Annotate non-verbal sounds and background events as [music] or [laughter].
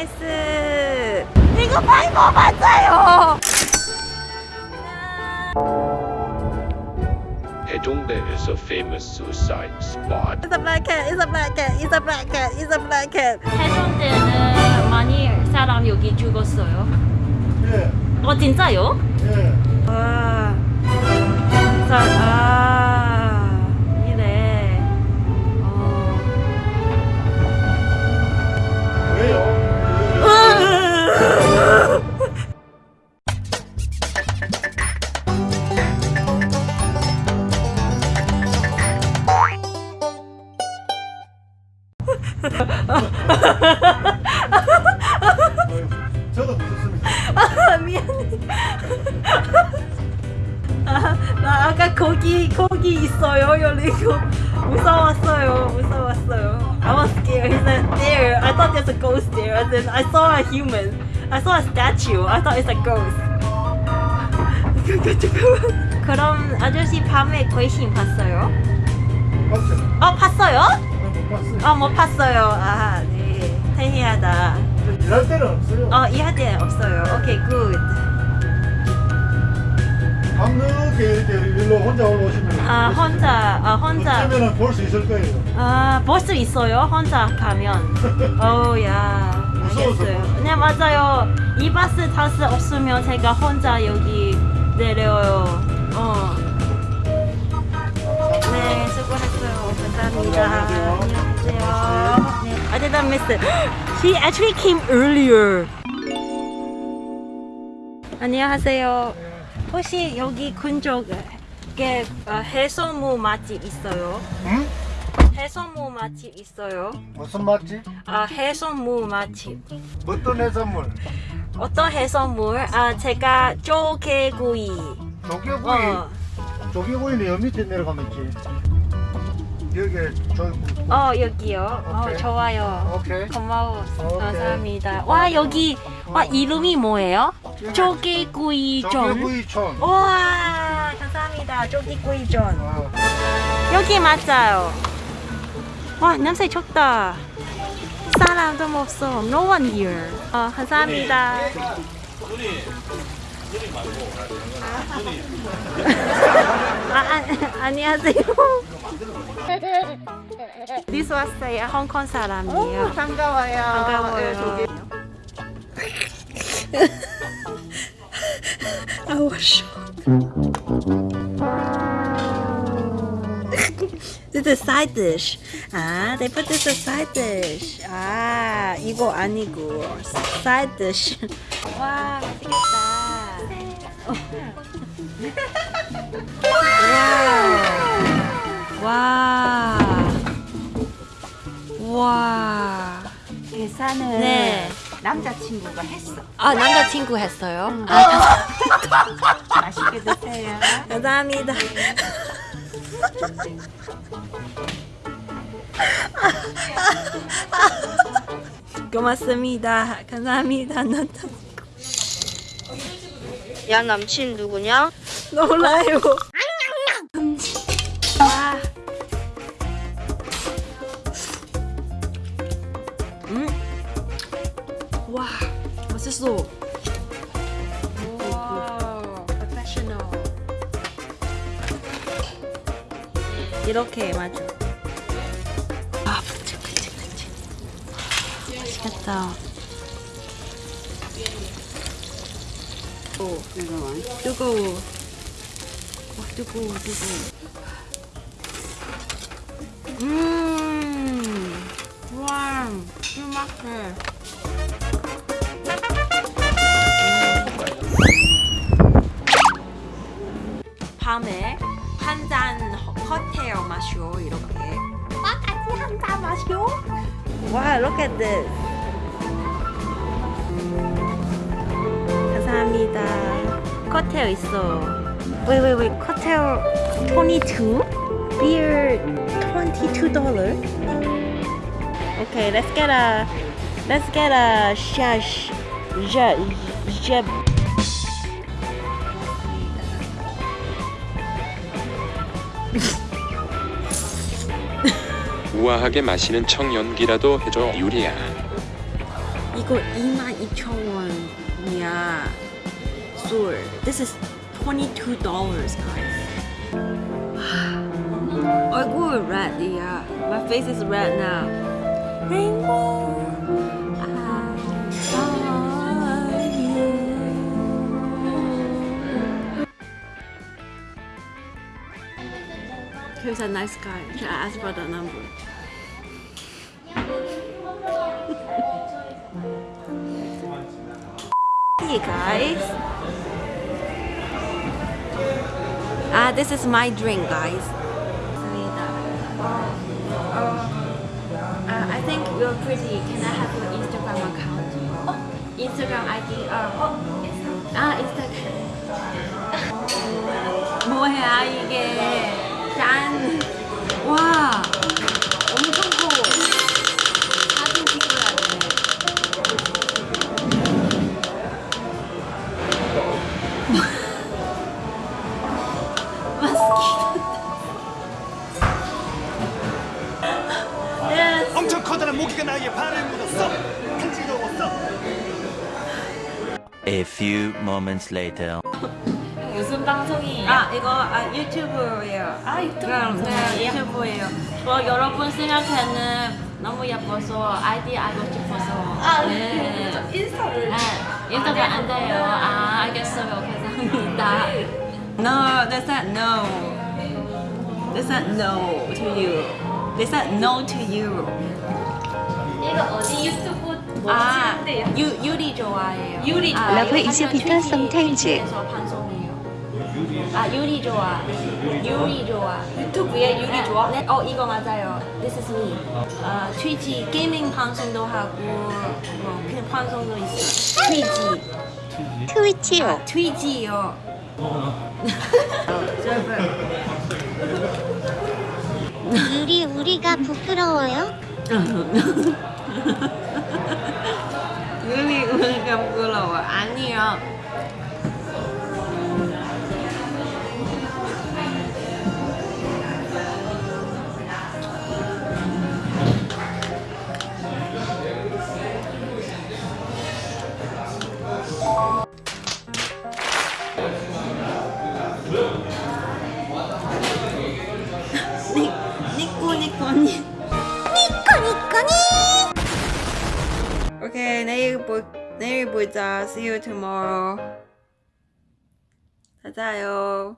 나이스. 이거 많이 먹었어요. Hedongdae is a famous suicide spot. It's a black cat. It's a black cat. It's a black cat. It's a black cat. 해운대는 많이 사람 여기 죽었어요. 예, 어 진짜요? 예. 와. 자, 아. 있어요. 열리고 무서웠어요. 무서웠어요. I was scared. He said there. I thought there's a ghost there. And then I saw a human. I saw a statue. I thought it's a ghost. 그럼 아저씨 밤에 귀신 봤어요? 봤어요? 어 봤어요? 못 봤어요. 어못 봤어요. 아 네. 태희하다. 일할 때는 없어요. 어 이할 때 없어요. 오케이 굿. 밤늦게 이렇게 일로 혼자 올라오시면 아 혼자 아 혼자. 어쩌면 볼 수 있을 거예요. 아볼 수 있어요? 혼자 가면? [laughs] 어우야. 알겠어요. 네 맞아요. 이 버스 탈 수 없으면 제가 혼자 여기 내려요. 어 네 수고했어요. 감사합니다. 안녕하세요. 네. I didn't miss it he actually came earlier. 안녕하세요 혹시 여기 근처에 어, 해소무 맛집 있어요? 응? 해산무 맛집 있어요? 무슨 맛집? 아 해산무 맛집 어떤 해산물? 어떤 해산물? 아 제가 조개구이 조개구이. 어, 조개구이는 여 밑에 내려가면 있지. 여기 저어 여기요 어 오케이. 좋아요 오케이. 고마워 오케이. 감사합니다 와 여기 와 이름이 뭐예요? 조개구이전 조개구이촌. 와 감사합니다 조개구이전 어. 여기 맞아요 와 냄새 좋다 사람도 없어 no one here 어 감사합니다 아, 아, 안녕하세요. 리스 왔어요. 홍콩 사람이에요. 반가워요. 반가워요. [laughs] This is side dish. 아, they put this as side dish. 아, 이거 아니고 side dish. 와, 맛있겠다. 와. 와. 계산은 네. 남자친구가 했어. 아, 남자친구 했어요? 아, [laughs] 맛있게 드세요. 감사합니다. 고맙습니다. 감사합니다. 남자 야 남친 누구냐? 놀라요. 와, 맛있어. 와, 프로페셔널. 이렇게 맞아. 아, 그치. 맛있겠다. 오, 뜨거워. 와, 뜨거워, 뜨거워. 음, 와, 맛있 look at this. 감사합니다. 커테일 있어. Wait, wait, wait. 커테일 22? Beer 22 dollar? Okay, let's get a let's get a shash ja, ja, 우아하게 마시는 청연기라도 해줘 유리야. 이거 이거 22,000원이야. 술. This is $22 guys. 얼굴 red이야. My face is red now. Rainbow. You. Here's a nice guy. I ask for the number? Hey guys. Ah, this is my drink, guys. Uh, I think you're pretty. Can I have your Instagram account? Instagram ID. Uh, 아, Instagram. 뭐야 이게? 짠. 와, A few moments later. [laughs] 무슨 방송이에요? 아 이거 아 유튜브예요. 아, 유튜브 네? 유튜브예요. 저 여러분 생각에는 너무 예뻐서 아이디 알고 싶어서 아, 네. [laughs] 저 인스타를. 네, 인스타그램 안 돼요 아 알겠어요 감사합니다 [laughs] No, they said no. They said no to you. They said no to you. 이거 어디 유튜브 뭐 아, 유 유리 좋아해요. 유리 아, 좋아 러브 이즈 비터 sometimes. 에서 방송이에요. 아 유리 좋아 유리 좋아 유튜브에 유리 좋아? 네, 어 이거 맞아요. This is me. 아 트위치 게이밍 방송도 하고 뭐 그냥 방송도 있어 트위치. 트위치요. 트위치요. [laughs] 유리 우리가 부끄러워요? [laughs] 우리가 부끄러워. 아니요. 오케이 내일 보 내일 보자. See you tomorrow. 자 자요.